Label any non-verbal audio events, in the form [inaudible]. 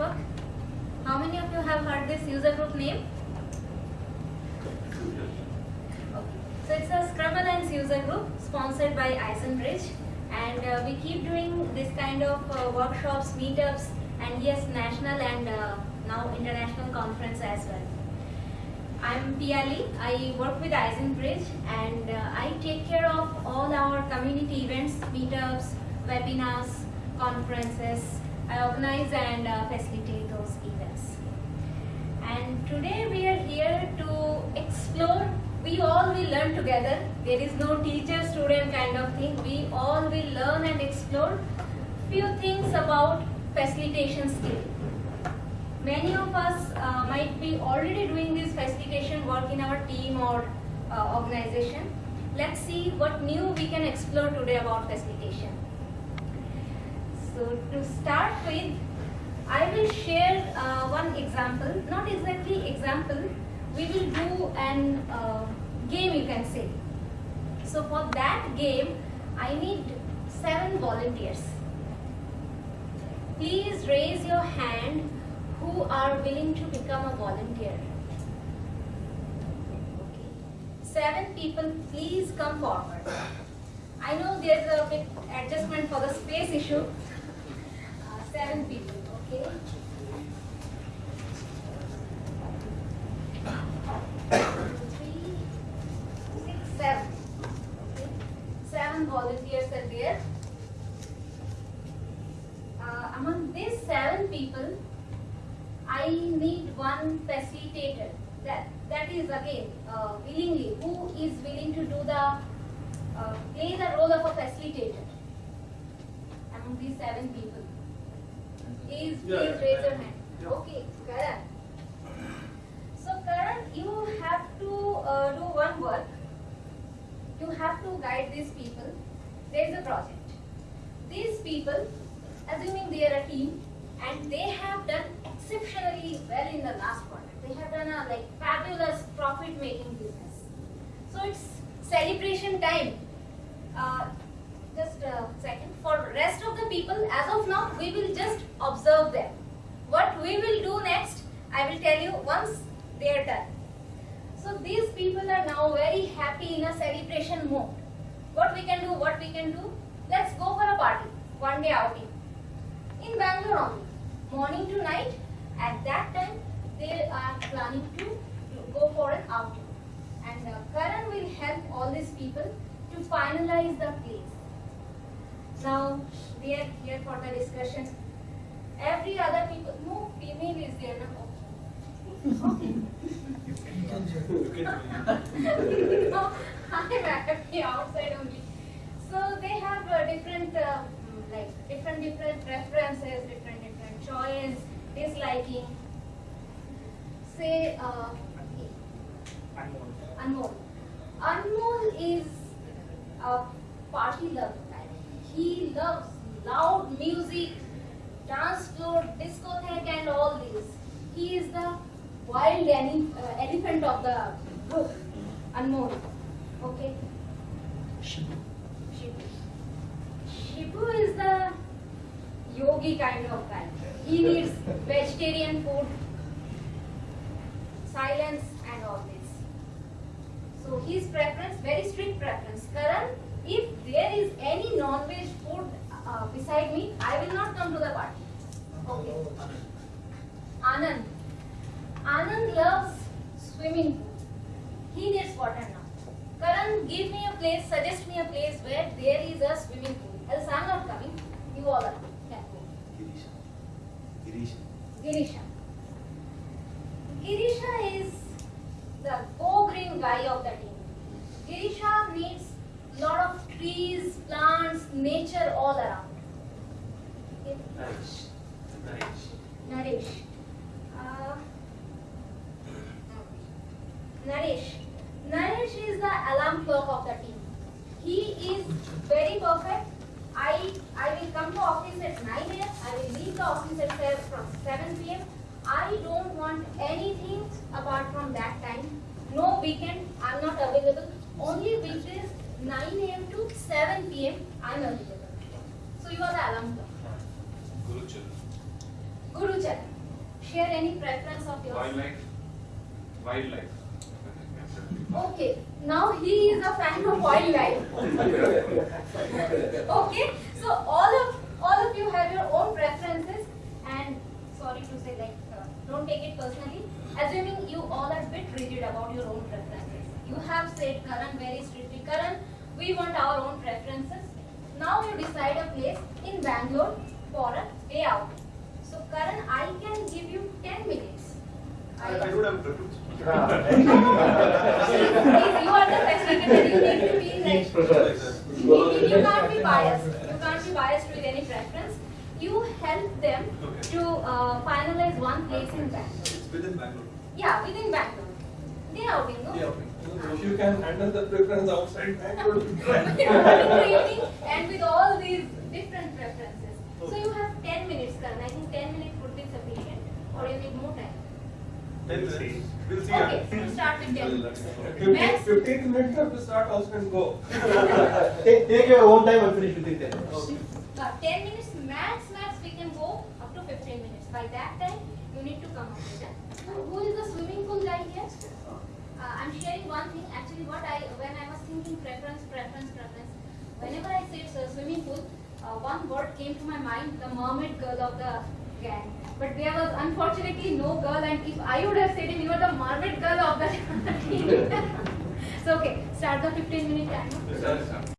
Network. How many of you have heard this user group name? Okay. So it's a Scrum Alliance user group sponsored by iZenBridge and uh, we keep doing this kind of uh, workshops, meetups and yes, national and uh, now international conference as well. I'm Piali. I work with iZenBridge and uh, I take care of all our community events, meetups, webinars, conferences. I organize and uh, facilitate those events. And today we are here to explore. We all will learn together. There is no teacher-student kind of thing. We all will learn and explore few things about facilitation skill. Many of us uh, might be already doing this facilitation work in our team or uh, organization. Let's see what new we can explore today about facilitation. So to start with, I will share uh, one example, not exactly example, we will do an uh, game you can say. So for that game, I need seven volunteers. Please raise your hand who are willing to become a volunteer. Okay. Seven people, please come forward. I know there's a bit adjustment for the space issue. Seven people, okay? Three, six, seven. Seven volunteers are there. Uh, among these seven people, I need one facilitator. That that is again uh, willingly. Who is willing to do the uh, play the role of a facilitator among these seven people? Please, please raise your hand. Okay, Karan. So Karan, you have to uh, do one work. You have to guide these people. There is a project. These people, assuming they are a team, and they have done exceptionally well in the last quarter. They have done a like fabulous profit-making business. So it's celebration time. Uh, just a second. For rest of the people, as of now, we will just observe them. What we will do next, I will tell you once they are done. So these people are now very happy in a celebration mode. What we can do, what we can do, let's go for a party, one day outing. In Bangalore only, morning to night, at that time they are planning to go for an outing. And uh, Karan will help all these people to finalize the place. Now they are here for the discussion. Every other people, no female is there now. Okay. [laughs] no, I'm happy outside only. So they have uh, different, uh, mm, like different different preferences, different different choice, disliking. Say, uh, Anmol. Anmol is a party lover. He loves loud music, dance floor, discotheque and all these. He is the wild ele- uh, elephant of the group. Anmol. Okay. Shibu. Shibu is the yogi kind of guy. He needs vegetarian food, silence and all this. So his preference, very strict preference. Karan, if there is any non-veg food uh, beside me, I will not come to the party. Okay. Anand. Anand loves swimming pool. He needs water now. Karan, give me a place, suggest me a place where there is a swimming pool. Else I am not coming. You all are. Can go. Girisha. Girisha is the go-green guy of the team. Girisha needs lot of trees, plants, nature all around. Okay. Naresh. Uh, Naresh. Naresh is the alarm clock of the team. He is very perfect. I I will come to office at 9 a.m. I will leave the office at 7, from 7 p.m. I don't want anything apart from that time. No weekend. I'm not available. Only weekdays 9 a.m. to 7 p.m. I'm available. So you are the alarm clock. Guru Charan. share any preference of yours. Wildlife. Wildlife. Okay, now he is a fan of wildlife. [laughs] okay, so all of all of you have your own preferences, and sorry to say, like, uh, don't take it personally. Assuming you all are bit rigid about your own preferences, you have said Karan very strictly, Karan, we want our own preferences. Now you decide a place in Bangalore for a day out. So Karan, I can give you 10 minutes. I, I don't have preference. [laughs] [laughs] Please, you are the facilitator, you need to be like. You, you you can't be biased. You can't be biased with any preference. You help them Okay. to uh, finalize one place in Bangalore. It's within Bangalore. Yeah, within Bangalore. They are outing, no? Yeah, If you can handle the preference outside Bangalore, Creating [laughs] and with all these different preferences. So you have 10 minutes, Karan. I think 10 minutes would be sufficient, or you need more time. Then we'll see. We'll see. Okay, we'll start with 10 minutes. 15 Max? 15 minutes have to start also and go. Take, take your own time and finish within 10 minutes. Uh, 10 minutes max, max, we can go up to 15 minutes. By that time, you need to come up with it. Uh, Who is the swimming pool guy here? Uh, I'm sharing one thing. Actually, what I when I was thinking preference, preference, preference. Whenever I said uh, swimming pool, uh, one word came to my mind: the mermaid girl of the gang. But there was unfortunately no girl, and if I would have said it, you are the mermaid girl of the [laughs] team. [laughs] so okay, start the 15 minute timer. Sorry, sir.